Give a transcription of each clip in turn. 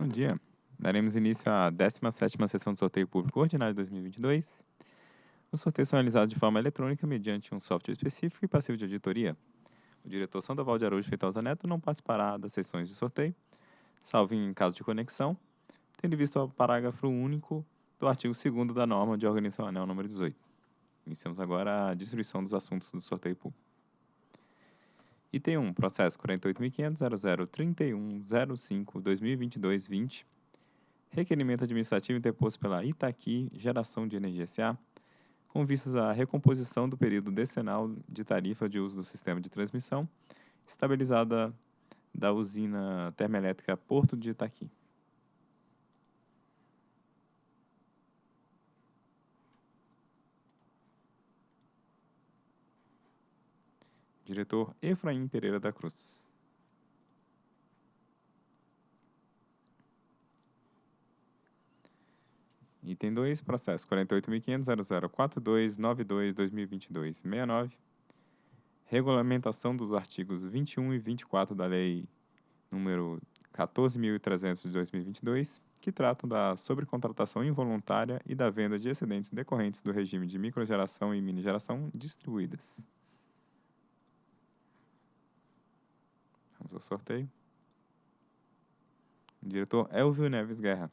Bom dia. Daremos início à 17ª sessão do sorteio público ordinário de 2022. Os sorteios são realizados de forma eletrônica mediante um software específico e passivo de auditoria. O diretor Sandoval de Araújo Feitosa Neto não participará das sessões de sorteio, salvo em caso de conexão, tendo visto o parágrafo único do artigo 2 da norma de organização anel número 18. Iniciamos agora a distribuição dos assuntos do sorteio público. Item 1, processo 48.500.0031.05.2022.20, requerimento administrativo interposto pela Itaqui Geração de Energia S.A., com vistas à recomposição do período decenal de tarifa de uso do sistema de transmissão, estabilizada da usina termoelétrica Porto de Itaqui. Diretor Efraim Pereira da Cruz. Item 2, processo 48.500.0042.92.2022.69. Regulamentação dos artigos 21 e 24 da Lei número 14.300 de 2022, que tratam da sobrecontratação involuntária e da venda de excedentes decorrentes do regime de microgeração e minigeração distribuídas. Vamos ao sorteio. O diretor Elvio Neves Guerra.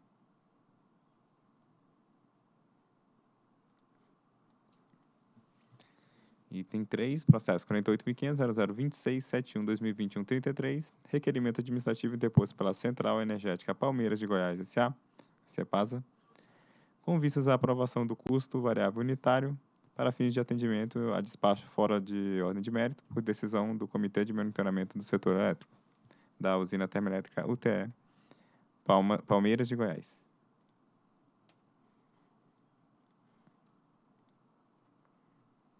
Item 3, processo 48.500.0026.71.2021.33, requerimento administrativo interposto pela Central Energética Palmeiras de Goiás S.A., CEPASA, com vistas à aprovação do custo variável unitário para fins de atendimento a despacho fora de ordem de mérito, por decisão do Comitê de Monitoramento do Setor Elétrico, da usina termoelétrica UTE, Palma, Palmeiras de Goiás.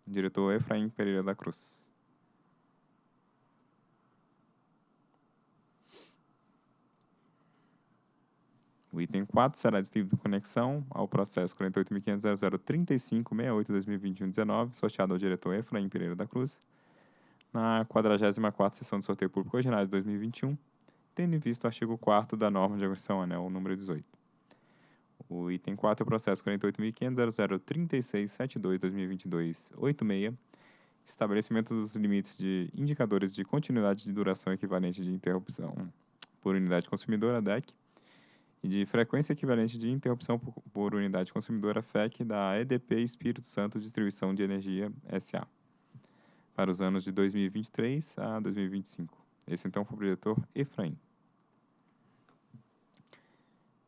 Diretor Efraim Pereira da Cruz. O item 4 será distribuído em conexão ao processo 48.500.0035.68.2021.19, sorteado ao diretor Efraim Pereira da Cruz, na 44ª sessão do sorteio público ordinário de 2021, tendo em vista o artigo 4 da norma de agressão anel número 18. O item 4 é o processo 48.500.0036.72.2022.86, estabelecimento dos limites de indicadores de continuidade de duração equivalente de interrupção por unidade consumidora, DEC, e de frequência equivalente de interrupção por, por unidade consumidora FEC da EDP Espírito Santo Distribuição de Energia SA para os anos de 2023 a 2025. Esse então foi o diretor Efraim.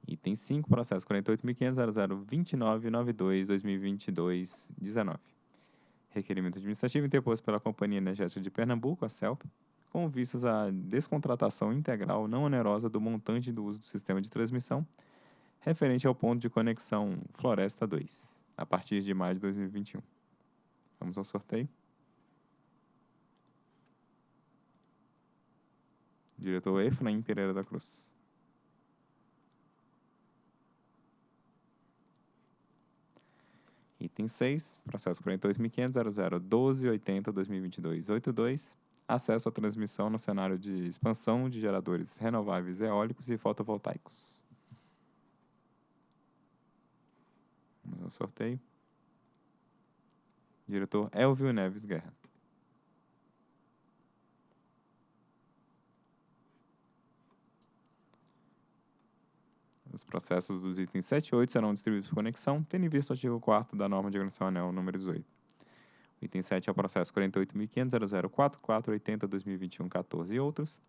Item 5, processo 48.500.0029.92.2022.19. Requerimento administrativo interposto pela Companhia Energética de Pernambuco, a CELP, com vistas à descontratação integral não onerosa do montante do uso do sistema de transmissão referente ao ponto de conexão Floresta 2, a partir de maio de 2021. Vamos ao sorteio. Diretor Efraim Pereira da Cruz. Item 6, processo 48.500.0012.80.2022.82, acesso à transmissão no cenário de expansão de geradores renováveis eólicos e fotovoltaicos. Vamos ao sorteio. Diretor Elvio Neves Guerra. Os processos dos itens 7 e 8 serão distribuídos por conexão, tendo em vista o artigo 4 da norma de organização anel número 18. Item 7 é o processo 48.500.0044.80.2021.14 e outros.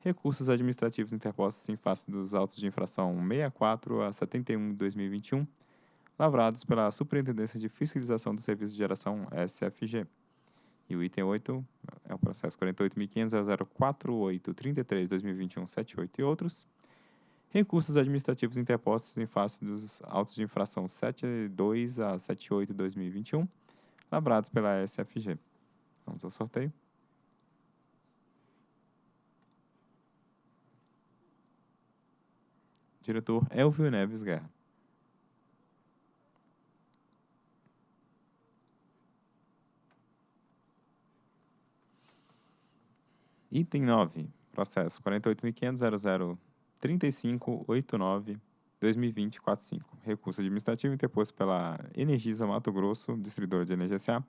Recursos administrativos interpostos em face dos autos de infração 64 a 71 de 2021, lavrados pela Superintendência de Fiscalização do Serviço de Geração SFG. E o item 8 é o processo 48.500.0048.33.2021.78 e outros recursos administrativos interpostos em face dos autos de infração 72 a 78 de 2021, labrados pela SFG. Vamos ao sorteio. Diretor Elvio Neves Guerra. Item 9. Processo 48.500.00 3589-2020-45. Recurso administrativo interposto pela Energisa Mato Grosso, distribuidora de energia SA,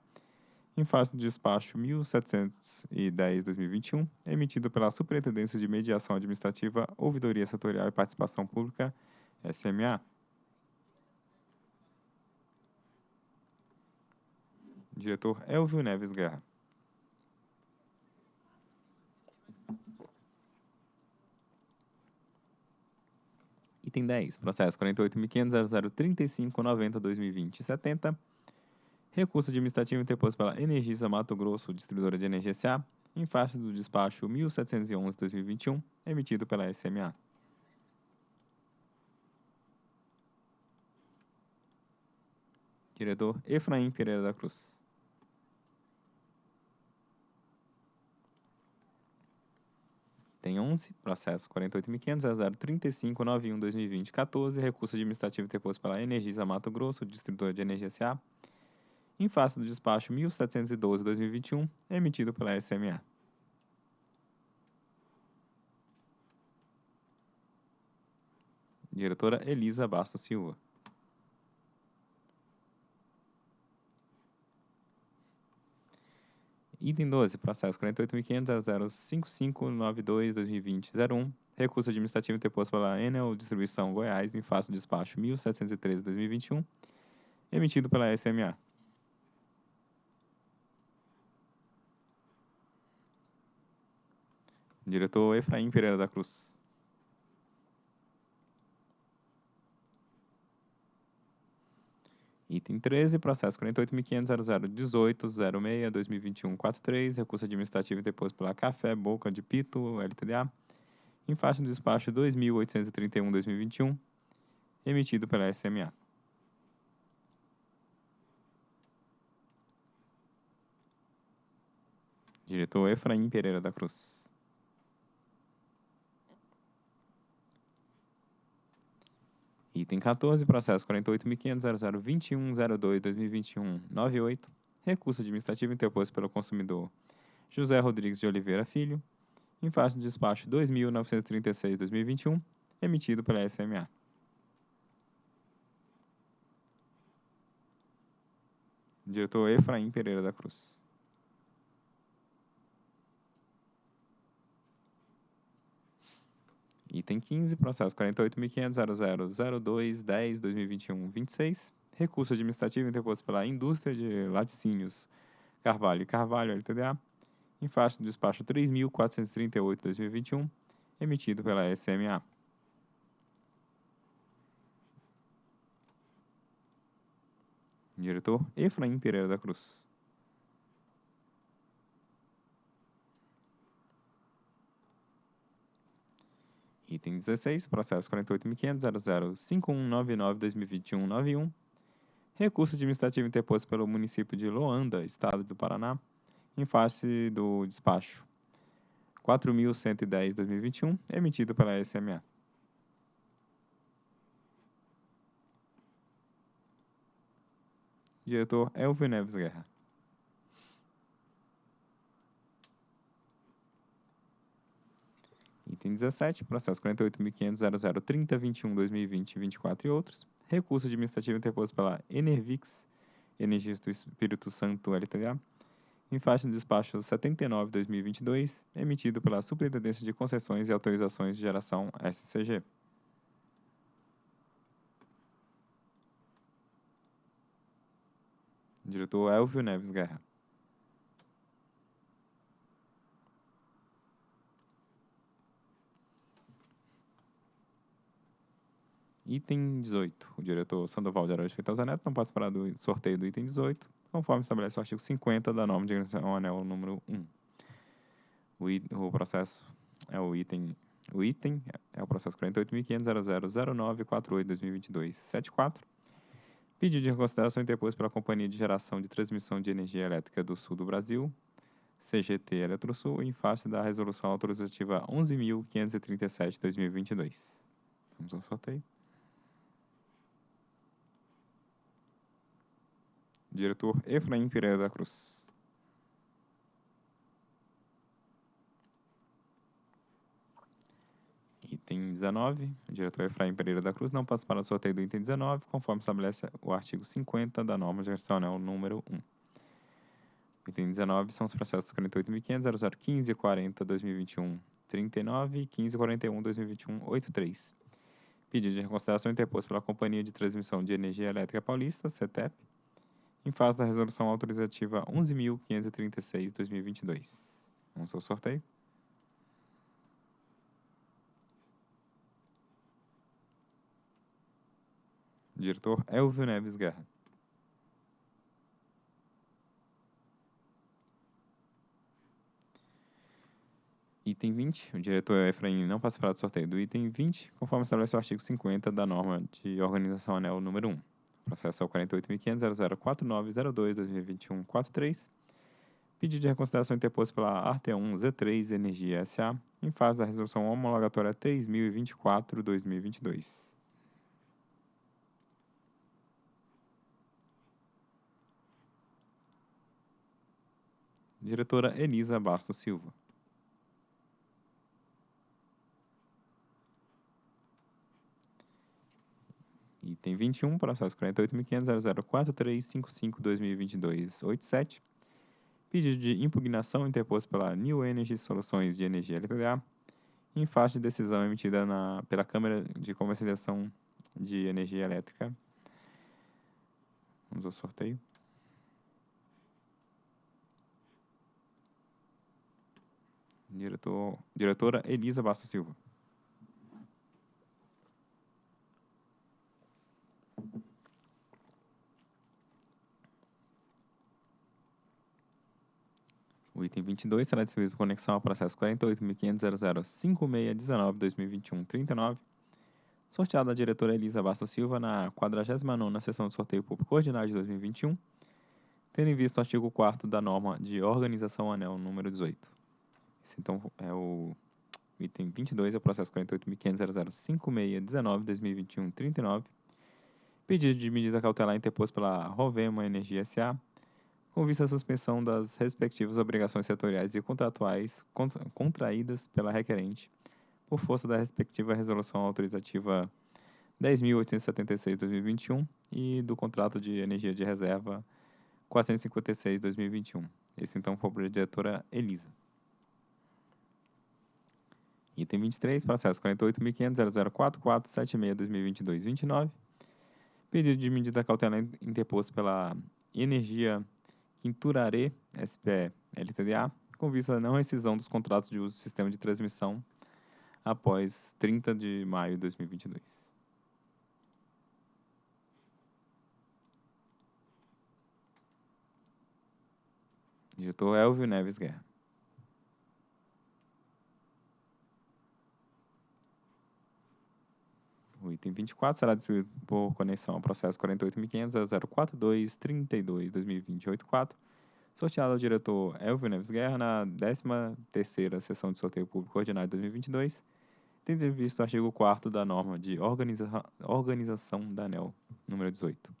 em face do despacho 1710-2021, emitido pela Superintendência de Mediação Administrativa, Ouvidoria Setorial e Participação Pública, SMA. Diretor Elvio Neves Guerra. Item 10, processo 48.500.0035.90.2020.70. Recurso administrativo interposto pela Energisa Mato Grosso, distribuidora de energia SA, em face do despacho 1711-2021, emitido pela SMA. Diretor Efraim Pereira da Cruz. Item 11, processo 48.500.035.91.2020.14, recurso administrativo interposto pela Energisa Mato Grosso, distribuidora de energia SA, em face do despacho 1712-2021, emitido pela SMA. Diretora Elisa Bastos Silva. Item 12, processo 48.500.055.92.2020.01, recurso administrativo interposto pela Enel Distribuição Goiás em face do despacho 1713-2021, emitido pela SMA. Diretor Efraim Pereira da Cruz. Item 13, processo 48.500.0018.06.2021.43, recurso administrativo interposto pela Café Boca de Pito, LTDA, em face do despacho 2.831.2021, emitido pela SMA. Diretor Efraim Pereira da Cruz. Item 14, processo 48.500.0021.02.2021.98, recurso administrativo interposto pelo consumidor José Rodrigues de Oliveira Filho, em face do despacho 2.936.2021, emitido pela SMA. Diretor Efraim Pereira da Cruz. Item 15, processo 48.500.0002.10.2021.26, recurso administrativo interposto pela Indústria de Laticínios Carvalho e Carvalho, LTDA, em face do despacho 3.438.2021, emitido pela SMA. Diretor Efraim Pereira da Cruz. Item 16, processo 48.500.005199.2021.91. Recurso administrativo interposto pelo município de Loanda, Estado do Paraná, em face do despacho 4.110.2021, emitido pela SMA. Diretor Elvio Neves Guerra. Item 17, processo 48.500.0030.21.2020.24 e outros. Recurso administrativo interposto pela Enervix, Energias do Espírito Santo LTDA, em face do despacho 79-2022, emitido pela Superintendência de Concessões e Autorizações de Geração SCG. Diretor Elvio Neves Guerra. Item 18. O diretor Sandoval de Araújo Feitosa Neto não participará do sorteio do item 18, conforme estabelece o artigo 50 da norma de organização anel número 1. O, o processo é o item o item é o processo 48.500.0009.48.2022.74. Pedido de reconsideração interposto pela Companhia de Geração de Transmissão de Energia Elétrica do Sul do Brasil, CGT Eletrosul, em face da Resolução Autorizativa 11.537-2022. Vamos ao sorteio. Diretor Efraim Pereira da Cruz. Item 19, o diretor Efraim Pereira da Cruz não participará do sorteio do item 19, conforme estabelece o artigo 50 da norma gerencial número 1. Item 19 são os processos 48.500, 0015, 40, 2021, 39 e 15, 41, 2021, 83. Pedido de reconsideração interposto pela Companhia de Transmissão de Energia Elétrica Paulista, CETEP, em face da resolução autorizativa 11.536, 2022. Vamos ao sorteio. Diretor Elvio Neves Guerra. Item 20, o diretor Efraim não participará do sorteio do item 20, conforme estabelece o artigo 50 da norma de organização anel número 1. Processo é o 48.500.004902-2021-43. Pedido de reconsideração interposto pela ART1Z3 Energia SA, em fase da resolução homologatória 3024-2022. Diretora Elisa Bastos Silva. Item 21, processo 48.500.004355-2022-87. Pedido de impugnação interposto pela New Energy Soluções de Energia LTDA, em face de decisão emitida na, pela Câmara de Comercialização de Energia Elétrica. Vamos ao sorteio. Diretor, diretora Elisa Bastos Silva. O item 22 será distribuído por conexão ao processo 48.500.005619-2021-39, sorteado à diretora Elisa Bastos Silva na 49ª sessão de sorteio público ordinário de 2021, tendo em vista o artigo 4 da norma de organização anel número 18. Esse, então, é o item 22, é o processo 48.500.005619-2021-39, pedido de medida cautelar interposto pela Rovema Energia S.A., com vista à suspensão das respectivas obrigações setoriais e contratuais contraídas pela requerente, por força da respectiva resolução autorizativa 10.876-2021 e do contrato de energia de reserva 456-2021. Esse, então, foi a diretora Elisa. Item 23, processo 48.500.004476-2022-29. Pedido de medida cautelar interposto pela Energia Quinturaré SPE LTDA, com vista à não rescisão dos contratos de uso do sistema de transmissão após 30 de maio de 2022. Diretor Elvio Neves Guerra. O item 24 será distribuído por conexão ao processo 48.500.042.32.2020.84, sorteado ao diretor Elvio Neves Guerra na 13ª sessão de sorteio público ordinário de 2022, tendo em vista o artigo 4 da norma de organiza organização da ANEL, número 18.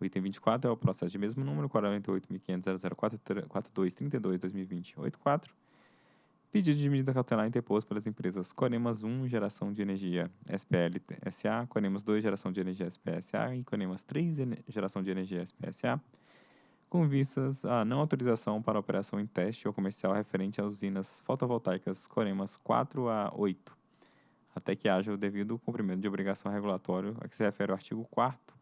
O item 24 é o processo de mesmo número, 48.500.042.32.2020.84, Pedido de medida cautelar interposto pelas empresas Coremas 1, Geração de Energia SPL SA, Coremas 2, Geração de Energia SPL SA e Coremas 3, Geração de Energia SPL SA, com vistas à não autorização para operação em teste ou comercial referente às usinas fotovoltaicas Coremas 4 a 8, até que haja o devido cumprimento de obrigação regulatória a que se refere o artigo 4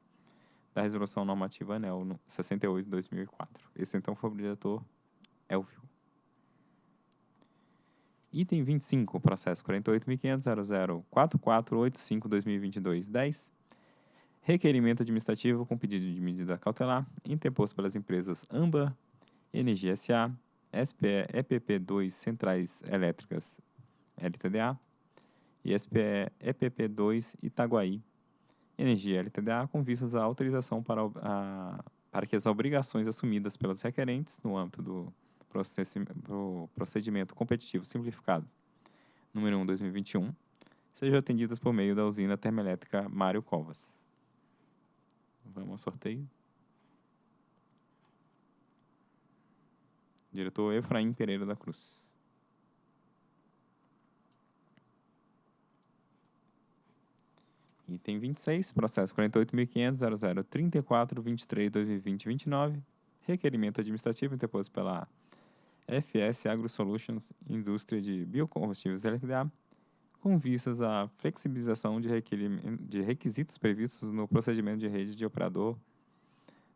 da Resolução Normativa ANEL 68 de 2004. Esse, então, foi o diretor Elvio. Item 25, processo 48.500.004485-2022-10. Requerimento administrativo com pedido de medida cautelar interposto pelas empresas AMBA, Energia S.A., SPE EPP2 Centrais Elétricas LTDA e SPE EPP2 Itaguaí Energia LTDA com vistas à autorização para, a, para que as obrigações assumidas pelos requerentes no âmbito do procedimento competitivo simplificado número 1 2021 sejam atendidas por meio da usina termoelétrica Mário Covas. Vamos ao sorteio. Diretor Efraim Pereira da Cruz. Item 26, processo 48.500.0034.23.2020.29, requerimento administrativo interposto pela FS Agro Solutions Indústria de Biocombustíveis LTDA, com vistas à flexibilização de, de requisitos previstos no procedimento de rede de operador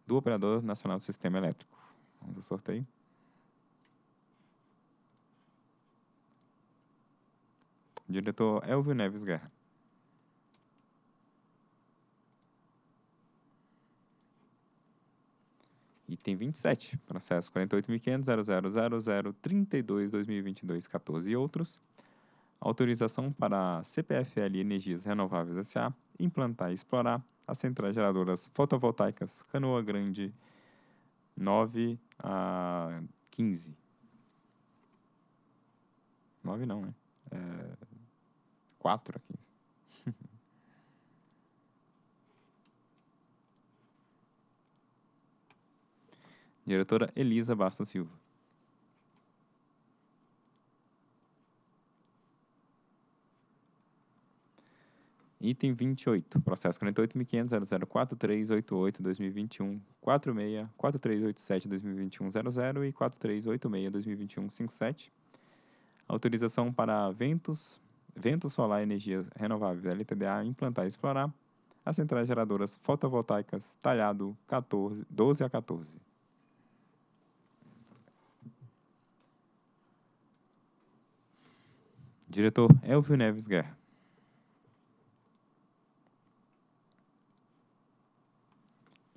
do Operador Nacional do Sistema Elétrico. Vamos ao sorteio. Diretor Elvio Neves Guerra. Item 27, processo 48.500.000032.2022.14 e outros. Autorização para a CPFL Energias Renováveis S.A. implantar e explorar as centrais geradoras fotovoltaicas Canoa Grande 9 a 15. 9 não, né? É 4 a 15. Diretora Elisa Bastos Silva. Item 28, processo 48.500.0043.88.2021, 46, 4387.2021.00 e 4386.2021.57. Autorização para ventos, vento solar energia renovável LTDA implantar e explorar as centrais geradoras fotovoltaicas talhado 14, 12 a 14. Diretor Elvio Neves Guerra.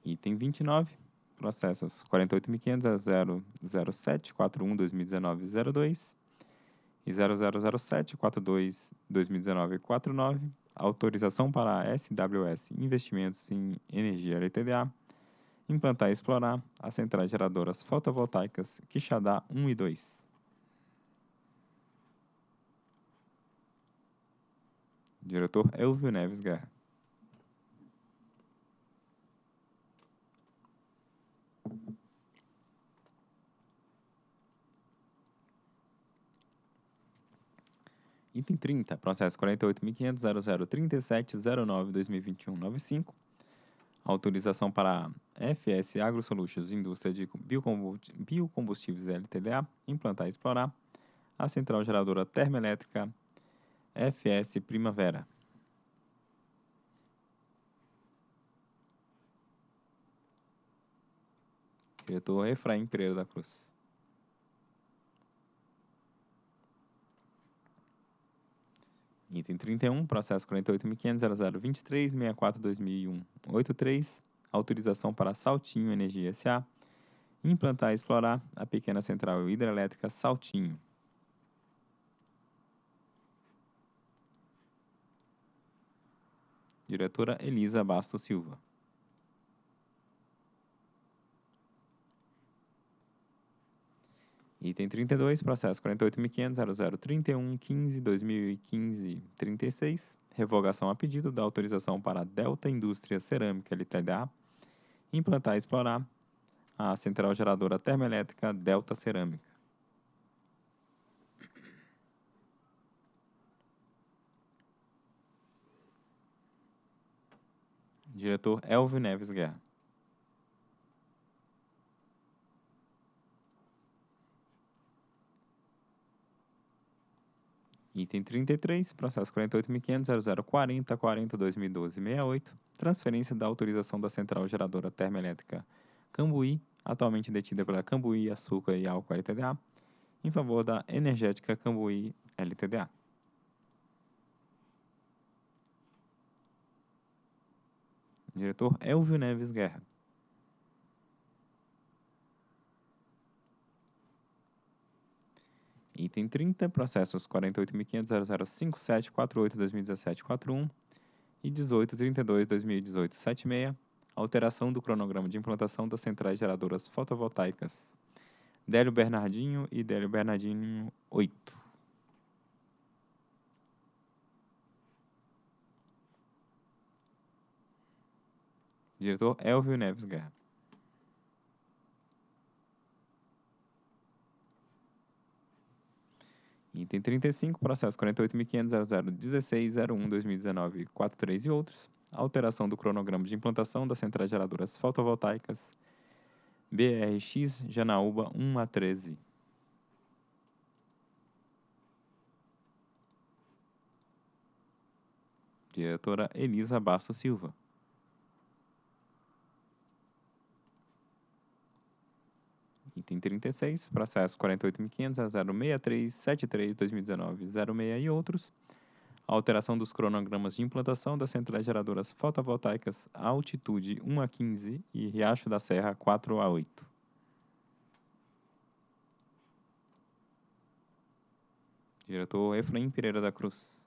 Item 29, processos 48.500.007.41.2019.02 e 0007.42.2019.49, autorização para a SWS Investimentos em Energia LTDA implantar e explorar as centrais geradoras fotovoltaicas Quixadá 1 e 2. Diretor Elvio Neves Guerra. Item 30, processo 48.500.0037.09.2021.95. Autorização para FS Agro Solutions, indústria de biocombustíveis LTDA, implantar e explorar a central geradora termoelétrica FS Primavera. Diretor Efraim Pereira da Cruz. Item 31, processo 48.500.0023.64.2001.83, autorização para Saltinho Energia S.A. implantar e explorar a pequena central hidrelétrica Saltinho. Diretora Elisa Bastos Silva. Item 32, processo 48.500.0031.15.2015.36, revogação a pedido da autorização para a Delta Indústria Cerâmica LTDA implantar e explorar a central geradora termoelétrica Delta Cerâmica. Diretor Elvio Neves Guerra. Item 33, processo 48.500.0040.40.2012.68, transferência da autorização da central geradora termoelétrica Cambuí, atualmente detida pela Cambuí Açúcar e Álcool LTDA, em favor da Energética Cambuí LTDA. Diretor Elvio Neves Guerra. Item 30, processos 48.500.0057.48.2017.41 e 18.32.2018.76, alteração do cronograma de implantação das centrais geradoras fotovoltaicas Délio Bernardinho e Délio Bernardinho 8. Diretor Elvio Neves Guerra. Item 35, processo 48.500.0016.01.2019.43 e outros. alteração do cronograma de implantação das centrais geradoras fotovoltaicas BRX Janaúba 1 a 13. Diretora Elisa Basso Silva. Item 36, processo 48.500.063.73.2019.06 e outros. Alteração dos cronogramas de implantação das centrais geradoras fotovoltaicas Altitude 1 a 15 e Riacho da Serra 4 a 8. Diretor Efraim Pereira da Cruz.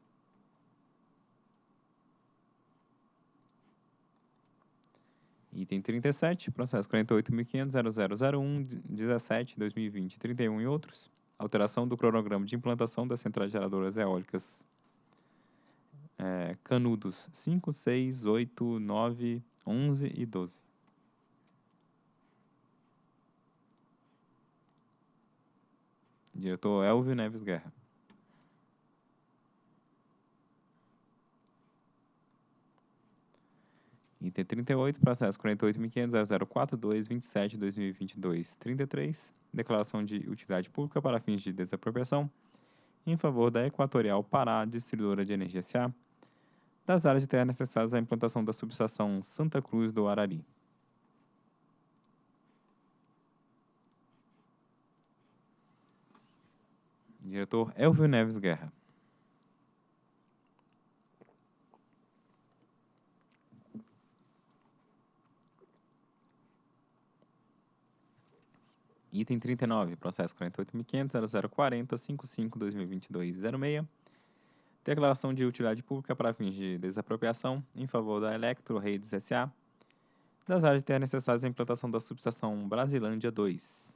Item 37, processo 48.500.0001.17.2020.31 e outros. Alteração do cronograma de implantação das centrais geradoras eólicas é, Canudos 5, 6, 8, 9, 11 e 12. Diretor Elvio Neves Guerra. Item 38, processo 48.500.042.27.2022.33, declaração de utilidade pública para fins de desapropriação em favor da Equatorial Pará Distribuidora de Energia S.A., das áreas de terra necessárias à implantação da subestação Santa Cruz do Arari. Diretor Elvio Neves Guerra. Item 39, processo 48.500.0040.55.2022.06. Declaração de utilidade pública para fins de desapropriação em favor da Electro Redes S.A. das áreas de terra necessárias à implantação da subestação Brasilândia 2.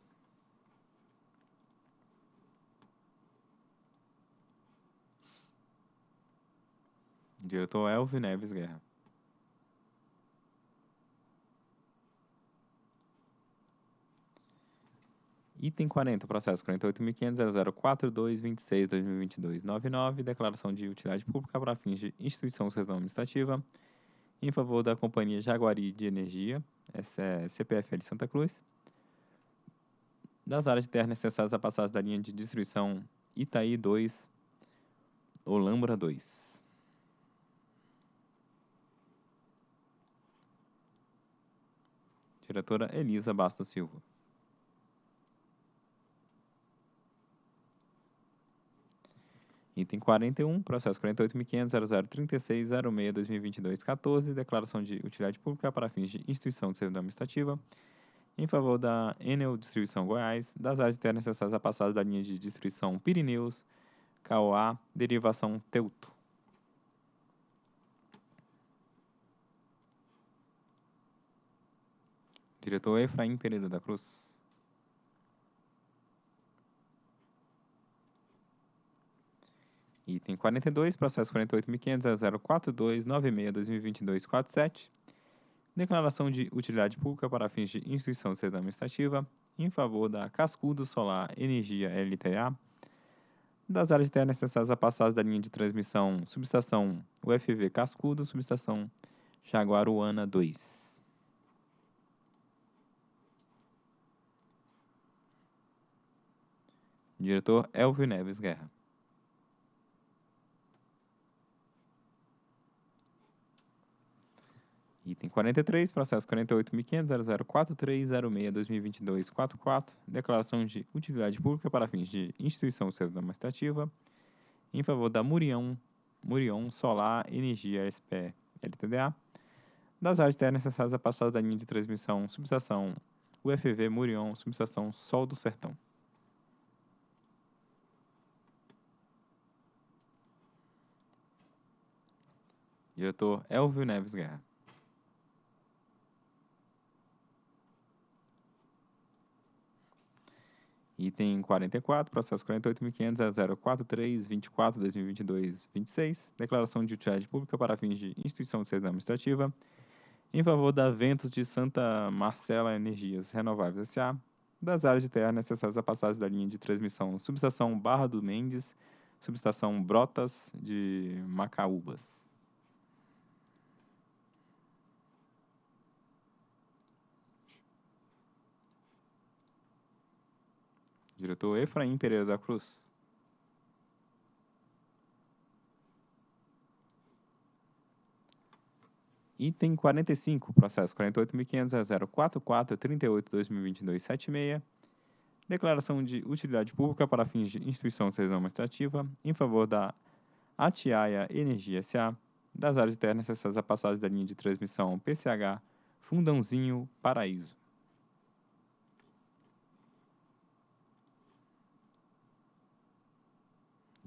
Diretor Elvio Neves Guerra. Item 40, processo 48.500.004.226.2022.99, declaração de utilidade pública para fins de instituição administrativa em favor da Companhia Jaguari de Energia, essa é CPFL Santa Cruz, das áreas de terra necessárias à passagem da linha de distribuição Itaí 2, Olambra 2. Diretora Elisa Bastos Silva. Item 41, processo 48.500.0036.06.2022.14, declaração de utilidade pública para fins de instituição de servidão administrativa em favor da Enel Distribuição Goiás, das áreas terras necessárias à passagem da linha de distribuição Pirineus, Cauá, derivação Teuto. Diretor Efraim Pereira da Cruz. Item 42, processo 48.500.042.96.2022.47. Declaração de utilidade pública para fins de instituição de administrativa em favor da Cascudo Solar Energia LTA, das áreas de terra necessárias à passagem da linha de transmissão subestação UFV Cascudo, subestação Jaguaruana 2. Diretor Elvio Neves Guerra. Item 43, processo 48.500.0043.06.2022.44, declaração de utilidade pública para fins de instituição servidão administrativa em favor da Murião, Murion Solar Energia SP LTDA, das áreas terras necessárias à passada da linha de transmissão subestação UFV Murion, subestação Sol do Sertão. Diretor Elvio Neves Guerra. Item 44, processo 48.500.043.24.2022.26, declaração de utilidade pública para fins de instituição de servidão administrativa em favor da Ventos de Santa Marcela Energias Renováveis S.A., das áreas de terra necessárias à passagem da linha de transmissão subestação Barra do Mendes, subestação Brotas de Macaúbas. Diretor Efraim Pereira da Cruz. Item 45, processo 48.500.044.38.2022.76. Declaração de utilidade pública para fins de instituição administrativa em favor da Atiaia Energia S.A. das áreas de terra necessárias à passagem da linha de transmissão PCH Fundãozinho Paraíso.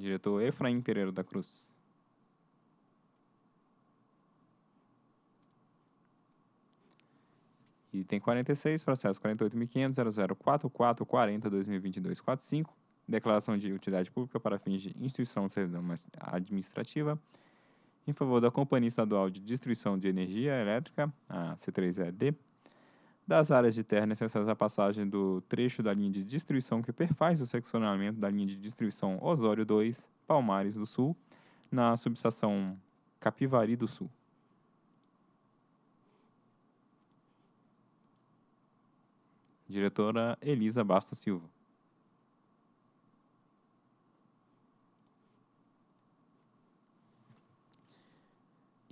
Diretor Efraim Pereira da Cruz. Item 46, processo 48.500.0044.40.2022.45, declaração de utilidade pública para fins de instituição de servidão administrativa em favor da Companhia Estadual de Distribuição de Energia Elétrica, a C3ED, das áreas de terra necessárias à passagem do trecho da linha de distribuição que perfaz o seccionamento da linha de distribuição Osório 2, Palmares do Sul, na subestação Capivari do Sul. Diretora Elisa Bastos Silva.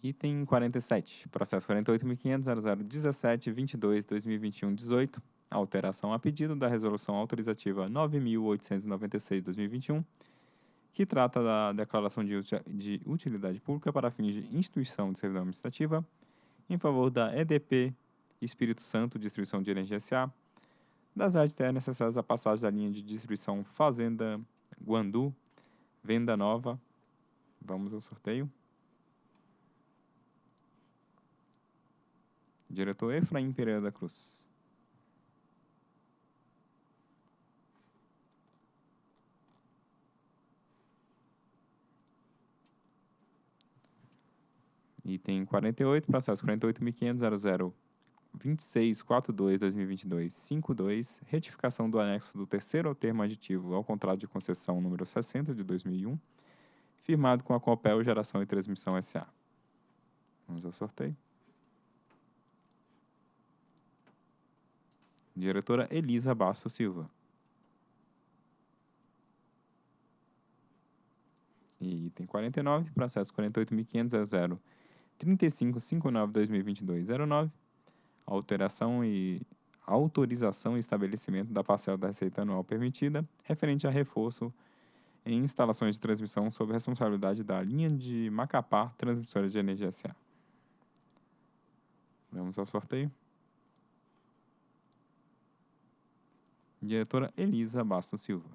Item 47, processo 48.500.0017.22.2021.18, alteração a pedido da resolução autorizativa 9.896.2021, que trata da declaração de, de utilidade pública para fins de instituição de servidão administrativa em favor da EDP Espírito Santo Distribuição de Energia S.A., das áreas necessárias à passagem da linha de distribuição Fazenda Guandu, Venda Nova. Vamos ao sorteio. Diretor Efraim Pereira da Cruz. Item 48, processo 48.500.00 2642-2022-52, retificação do anexo do terceiro termo aditivo ao contrato de concessão número 60 de 2001, firmado com a Copel Geração e Transmissão S.A. Vamos ao sorteio. Diretora Elisa Bastos Silva. E item 49, processo 48.500.00 3559-2022-09, alteração e autorização e estabelecimento da parcela da receita anual permitida, referente a reforço em instalações de transmissão sob responsabilidade da linha de Macapá Transmissora de Energia S.A. Vamos ao sorteio. Diretora Elisa Bastos Silva.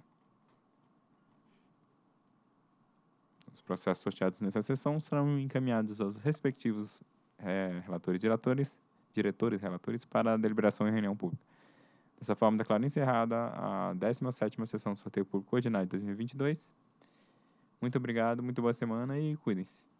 Os processos sorteados nessa sessão serão encaminhados aos respectivos é, relatores e diretores diretores relatores para a deliberação em reunião pública. Dessa forma, declaro encerrada a 17ª sessão do sorteio público ordinário de 2022. Muito obrigado, muito boa semana e cuidem-se.